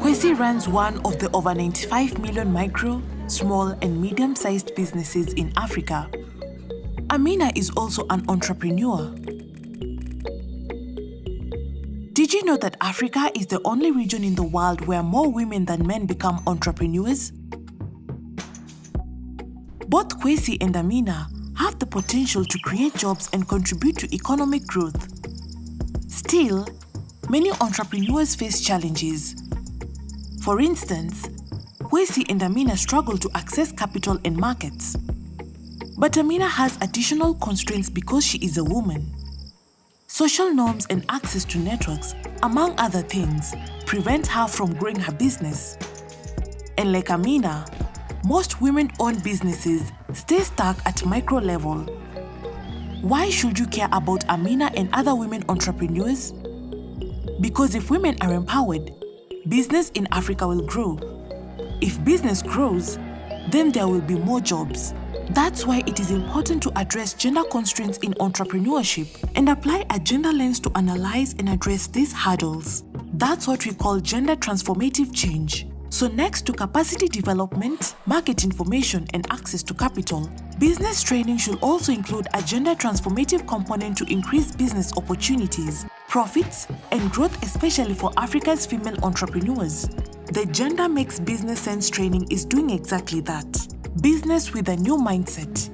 Kwesi runs one of the over 95 million micro, small and medium-sized businesses in Africa. Amina is also an entrepreneur. Did you know that Africa is the only region in the world where more women than men become entrepreneurs? Both Kwesi and Amina have the potential to create jobs and contribute to economic growth. Still, many entrepreneurs face challenges. For instance, Kwesi and Amina struggle to access capital and markets. But Amina has additional constraints because she is a woman. Social norms and access to networks, among other things, prevent her from growing her business. And like Amina, most women-owned businesses stay stuck at micro level. Why should you care about Amina and other women entrepreneurs? Because if women are empowered, business in Africa will grow. If business grows, then there will be more jobs. That's why it is important to address gender constraints in entrepreneurship and apply a gender lens to analyze and address these hurdles. That's what we call gender transformative change. So next to capacity development, market information and access to capital, business training should also include a gender transformative component to increase business opportunities, profits and growth especially for Africa's female entrepreneurs. The Gender Makes Business Sense training is doing exactly that. Business with a new mindset.